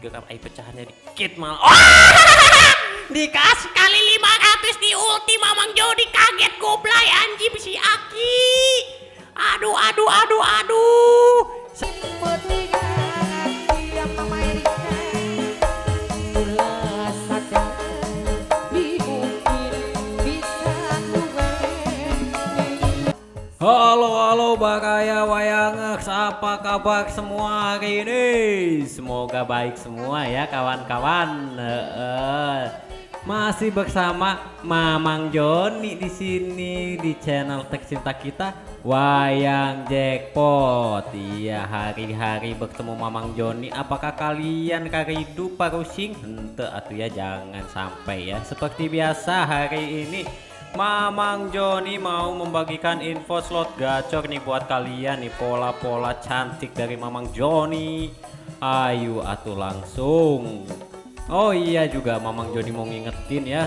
gerak air pecahannya dikit malah oh! dikasih kali 500 di ulti mamang Jody kaget goblay anjing si Aki. Aduh aduh aduh aduh Halo halo Bakaya Wayangeks apa kabar semua hari ini? Semoga baik semua ya kawan-kawan. Masih bersama Mamang Joni di sini di channel Tercinta kita Wayang Jackpot. Iya hari-hari bertemu Mamang Joni. Apakah kalian karidu parusing? Ente atau ya jangan sampai ya. Seperti biasa hari ini Mamang Joni mau membagikan info slot gacor nih buat kalian nih pola-pola cantik dari Mamang Joni. Ayo atuh langsung. Oh iya juga Mamang Joni mau ngingetin ya.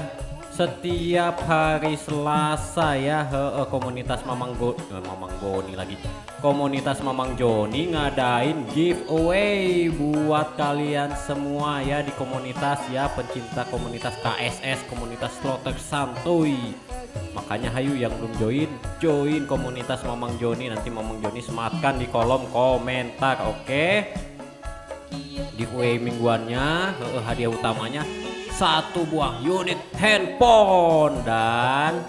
Setiap hari Selasa ya he, he, komunitas Mamang Go eh, Mamang Goni lagi. Komunitas Mamang Joni ngadain giveaway buat kalian semua ya di komunitas ya pencinta komunitas KSS komunitas slotter santuy makanya hayu yang belum join join komunitas Mamang Joni nanti Mamang Joni sematkan di kolom komentar oke okay? giveaway mingguannya hadiah utamanya satu buah unit handphone dan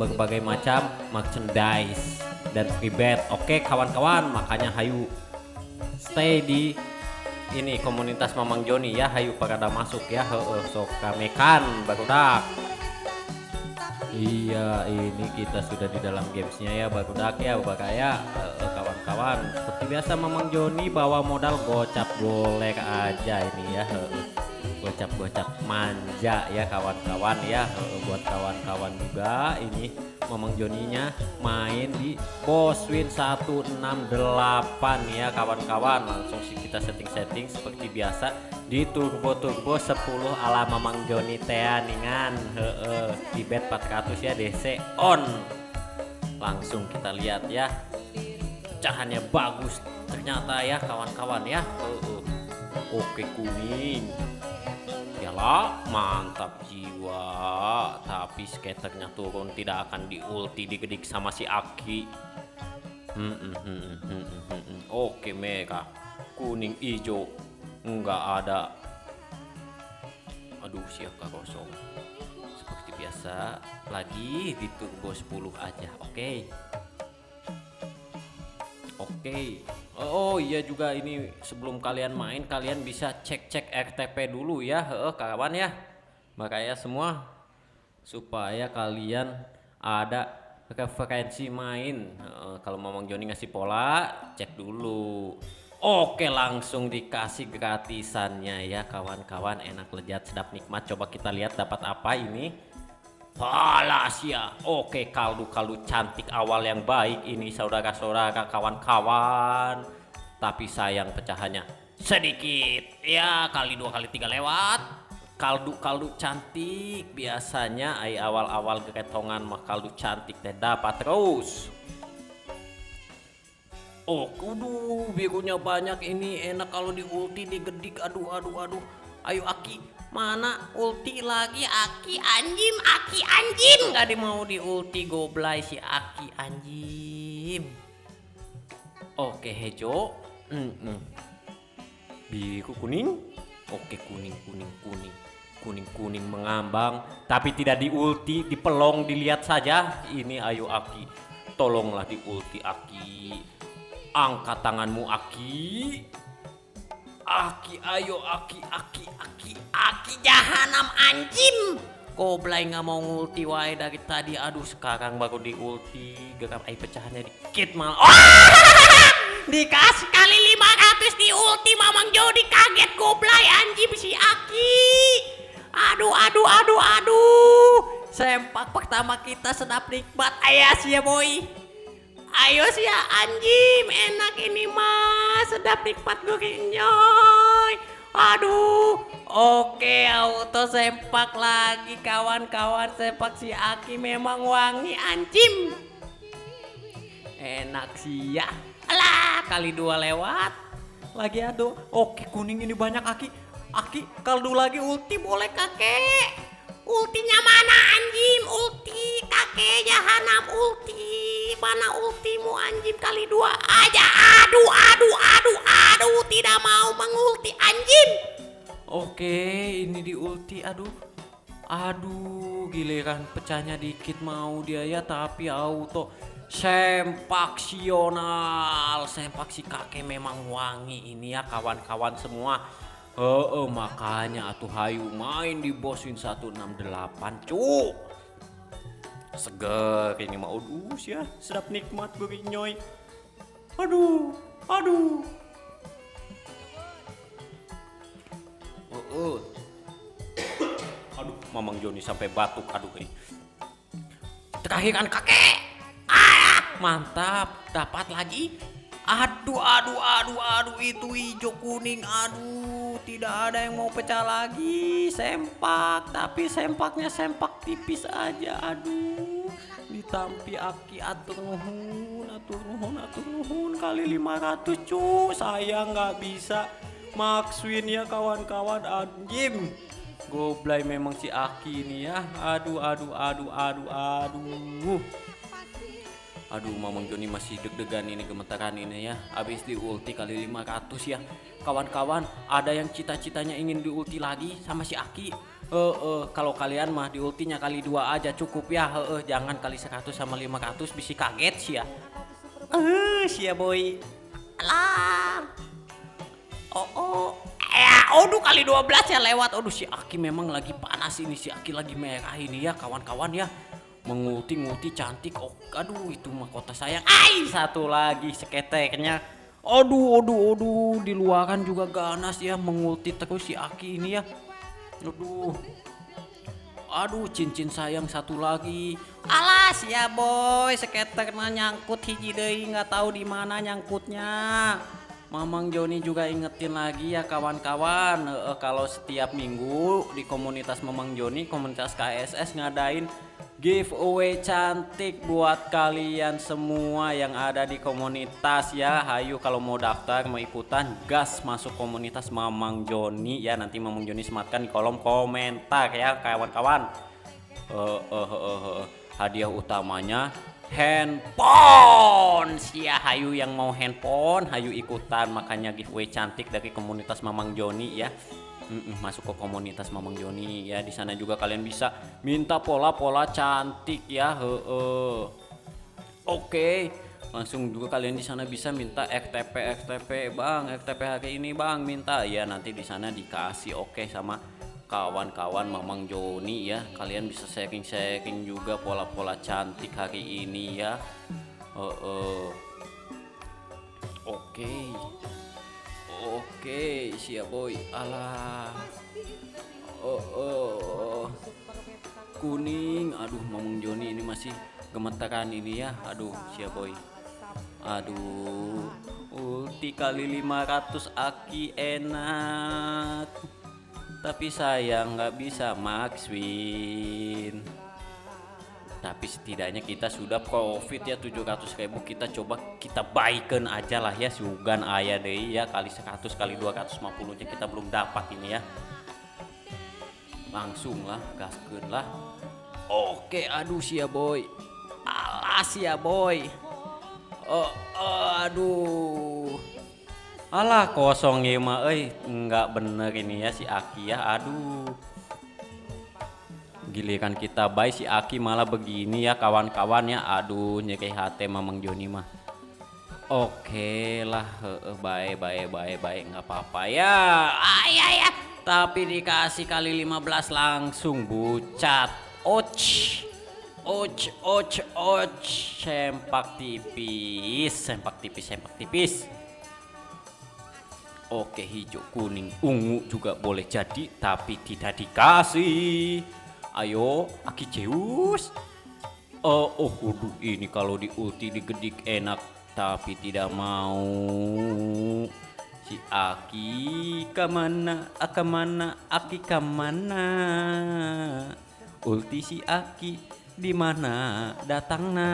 berbagai macam merchandise dan free bet oke kawan-kawan makanya hayu stay di ini komunitas Mamang Joni ya. Hayu pada masuk ya. Heeh sok kamekan barudak Iya ini kita sudah di dalam gamesnya ya barudak ya bakaya kawan-kawan. Seperti biasa Mamang Joni bawa modal gocap golek aja ini ya gocap-gocap manja ya kawan-kawan ya. Buat kawan-kawan juga ini Mamang Joninya main di Boswin 168 ya kawan-kawan. Langsung kita setting-setting seperti biasa di turbo-turbo 10 ala Mamang Joni teaningan heeh di bet 400 ya DC on. Langsung kita lihat ya. Pecahannya bagus ternyata ya kawan-kawan ya. Oke kuning lah mantap jiwa. Tapi skaternya turun tidak akan di ulti digedik sama si Aki. Hmm, hmm, hmm, hmm, hmm, hmm. oke merah kuning hijau. Enggak ada. Aduh siapa kosong? Seperti biasa lagi di turbo 10 aja. Oke. Okay. oke. okay. Oh iya juga ini sebelum kalian main kalian bisa cek-cek RTP dulu ya. Heeh kawan ya. Makanya semua supaya kalian ada referensi main. Kalau Mamang Joni ngasih pola cek dulu. Oke langsung dikasih gratisannya ya kawan-kawan. Enak lezat sedap nikmat. Coba kita lihat dapat apa ini Palasia Oke kaldu-kaldu cantik awal yang baik ini saudara-saudara kawan-kawan. Tapi sayang pecahannya sedikit. Ya kali dua kali tiga lewat. Kaldu-kaldu cantik. Biasanya ay awal-awal geretongan mah kaldu cantik teh dapat terus. Oh kudu. Birunya banyak ini. Enak kalau di ulti digedik. Aduh aduh aduh. Ayo Aki Mana ulti lagi? Aki anjim Aki anjim. Gak mau di ulti goblay si Aki anjim. Oke hejo mm -mm. Biru kuning. Oke kuning kuning kuning. Kuning kuning mengambang Tapi tidak di ulti Dipelong dilihat saja. Ini ayo Aki. Tolonglah di ulti Aki. Angkat tanganmu Aki Aki ayo Aki Aki Aki Aki jahanam anjim Goblay nggak mau ngulti wae dari tadi. Aduh sekarang baru di ulti Gerak air pecahannya dikit malah oh! Dikasih kali 500 di ulti Mamang Jody. Kaget goblay anjim si Aki. Aduh aduh aduh aduh. Sempak pertama kita sedap nikmat. Ayah sih ya boy Ayo sih ya anjim enak ini mah sedap nikmat gurihnya. Aduh, oke auto sempak lagi kawan-kawan sempak si Aki memang wangi anjim. Enak sih ya. Alah kali dua lewat. lagi ado oke kuning ini banyak aki aki kaldu lagi ulti boleh kakek Ultinya mana anjim? Ulti kakek jahanam ulti. Mana ultimu anjim kali dua aja. Aduh, aduh, aduh, aduh. Tidak mau mengulti anjim. Oke, ini di ulti. Aduh. Aduh, giliran pecahnya dikit mau dia ya tapi auto sempaksional. Sempak si kakek memang wangi ini ya kawan-kawan semua. Oh, oh makanya atuh hayu main di bosin 168 cuk. Seger ini mau udus ya, sedap nikmat berinyoy. Aduh, aduh. Oh, oh. aduh, Mamang Joni sampai batuk, aduh ini. Terakhiran kakek. Ah, mantap, dapat lagi. Aduh, aduh, aduh, aduh, itu hijau kuning, aduh tidak ada yang mau pecah lagi. Sempak tapi sempaknya sempak tipis aja. Aduh ditampi aki atur nuhun atur nuhun atur nuhun kali 500 cu. Saya nggak bisa. Makswin ya kawan-kawan. Anjim goblay memang si aki ini ya. Aduh aduh aduh aduh aduh Aduh Mamang Joni masih deg-degan ini gemetaran ini ya. Habis di ulti kali 500 ya. Kawan-kawan ada yang cita-citanya ingin di ulti lagi sama si Aki? Uh, uh, Kalau kalian mah di ultinya kali dua aja cukup ya. Uh, uh, Jangan kali 100 sama 500 bisa kaget sih ya. Eh uh, sih ya boy. Alah. Oh oh. Ya, aduh kali 12 ya lewat. Aduh si Aki memang lagi panas ini, si Aki lagi merah ini ya kawan-kawan ya menguti-nguti cantik oh aduh itu mahkota sayang. Ay satu lagi seketeknya. Aduh aduh aduh di luaran juga ganas ya mengulti terus si Aki ini ya. Aduh aduh cincin sayang satu lagi. Alas ya boy seketeknya nyangkut hiji deh nggak tahu di mana nyangkutnya. Mamang Joni juga ingetin lagi ya kawan-kawan. E, kalau setiap minggu di komunitas Mamang Joni komunitas KSS ngadain giveaway cantik buat kalian semua yang ada di komunitas ya. Hayu kalau mau daftar mau ikutan gas masuk komunitas Mamang Joni ya. Nanti Mamang Joni sematkan di kolom komentar ya kawan-kawan. Uh, uh, uh, uh, hadiah utamanya handphone. Ya Hayu yang mau handphone Hayu ikutan. Makanya giveaway cantik dari komunitas Mamang Joni ya Masuk ke komunitas Mamang Joni ya di sana juga kalian bisa minta pola-pola cantik ya he -he. oke langsung juga kalian di sana bisa minta FTP FTP bang FTP hari ini bang minta ya nanti di sana dikasih oke sama kawan-kawan Mamang Joni ya kalian bisa sharing-sharing juga pola-pola cantik hari ini ya uh, uh. oke. Oke, siap boy. Alah. Oh, oh, oh. Kuning. Aduh, Mamung Joni ini masih gemetaran ini ya. Aduh, siap boy. Aduh. Ulti kali 500 aki enak. Tapi sayang nggak bisa max win tapi setidaknya kita sudah profit ya 700 ribu. Kita coba kita baikkan aja lah ya sugan ayah deh ya kali 100 kali 250 nya kita belum dapat ini ya. Langsung lah gaskeun lah. Oke aduh sia boy. Alas ya boy. Oh, oh aduh. Alah kosong ya mah. Eh nggak bener ini ya si Aki ya. Aduh giliran kita baik si Aki malah begini ya kawan-kawan ya. Aduh nyekeh hati mamang Joni mah. Oke lah baik baik baik baik. Nggak apa-apa ya. Ayah ya, ya tapi dikasih kali 15 langsung bucat. Och och och och sempak tipis sempak tipis sempak tipis. Oke hijau kuning ungu juga boleh jadi tapi tidak dikasih Ayo, Aki Zeus. Oh, oh, waduh, ini kalau di ulti digedik enak, tapi tidak mau. Si Aki ke mana, ke mana, Aki ke mana? Ulti si Aki di mana datangnya?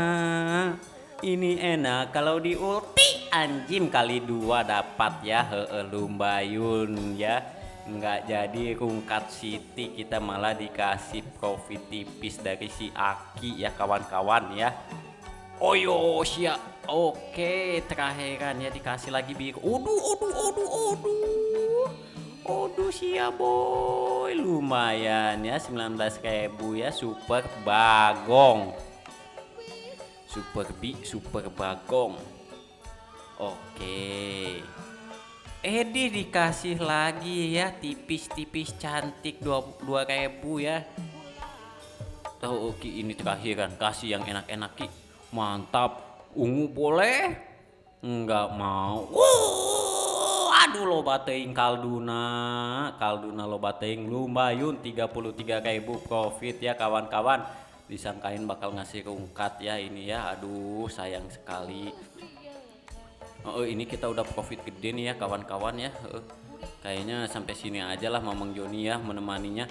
Ini enak kalau di ulti anjim kali dua dapat ya heeh lumbayun ya nggak jadi rungkat Siti. Kita malah dikasih profit tipis dari si Aki ya kawan-kawan ya. Oyo sia oke terakhiran ya dikasih lagi biru. Uduh uduh uduh uduh Uduh sia boy. Lumayan ya 19.000 ya super bagong. Super bi super bagong. Oke Edi dikasih lagi ya tipis-tipis cantik dua dua ribu ya. Tahu oke ini terakhir kan kasih yang enak-enak ki. Mantap. Ungu boleh? Enggak mau. Uh, aduh lo bateing kalduna. Kalduna lo bateing lumayan 33 ribu profit ya kawan-kawan. Disangkain bakal ngasih rungkat ya ini ya. Aduh sayang sekali. Oh ini kita udah profit gede nih ya kawan-kawan ya. Uh, kayaknya sampai sini aja lah Mamang Joni ya menemaninya.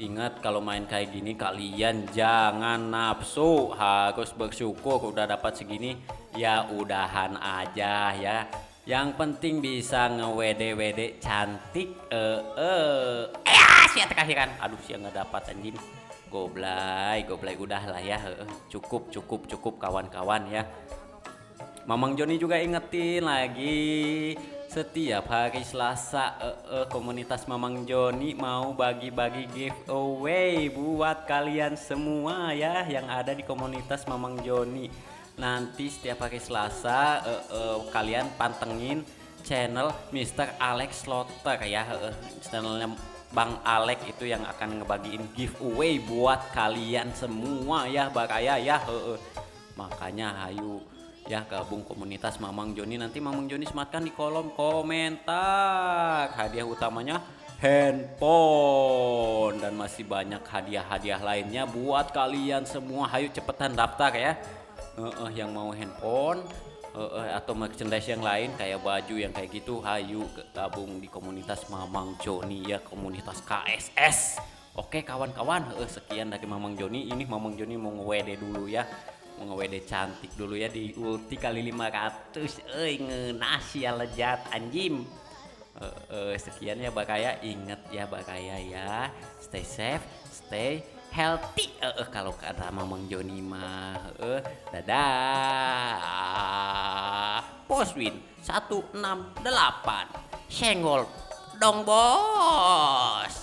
Ingat kalau main kayak gini kalian jangan nafsu, harus bersyukur udah dapat segini. Ya udahan aja ya. Yang penting bisa nge-WD-WD cantik. Eh eh. Eh sia terakhiran. Aduh sia nggak dapat anjing. Goblay, goblay udah lah ya. Cukup, cukup, cukup kawan-kawan ya. Mamang Joni juga ingetin lagi setiap hari Selasa uh, uh, komunitas Mamang Joni mau bagi-bagi giveaway buat kalian semua ya yang ada di komunitas Mamang Joni. Nanti setiap hari Selasa uh, uh, kalian pantengin channel Mr. Alex Slotter ya uh, channelnya Bang Alex itu yang akan ngebagiin giveaway buat kalian semua ya Bakaya ya uh, uh. makanya hayu ya gabung komunitas Mamang Joni. Nanti Mamang Joni sematkan di kolom komentar. Hadiah utamanya handphone. Dan masih banyak hadiah-hadiah lainnya buat kalian semua. Hayu cepetan daftar ya. Uh, uh, yang mau handphone uh, uh, atau merchandise yang lain kayak baju yang kayak gitu hayu gabung di komunitas Mamang Joni ya komunitas KSS Oke kawan-kawan, sekian dari Mamang Joni. Ini Mamang Joni mau nge dulu ya mau nge cantik dulu ya di ulti kali 500 eh ngenas ya lejat anjim uh, uh, sekian ya bakaya inget ya bakaya ya. Stay safe stay healthy. Uh, uh, kalau kata Mamang Joni mah uh, dadah. Poswin 168 senggol dong bos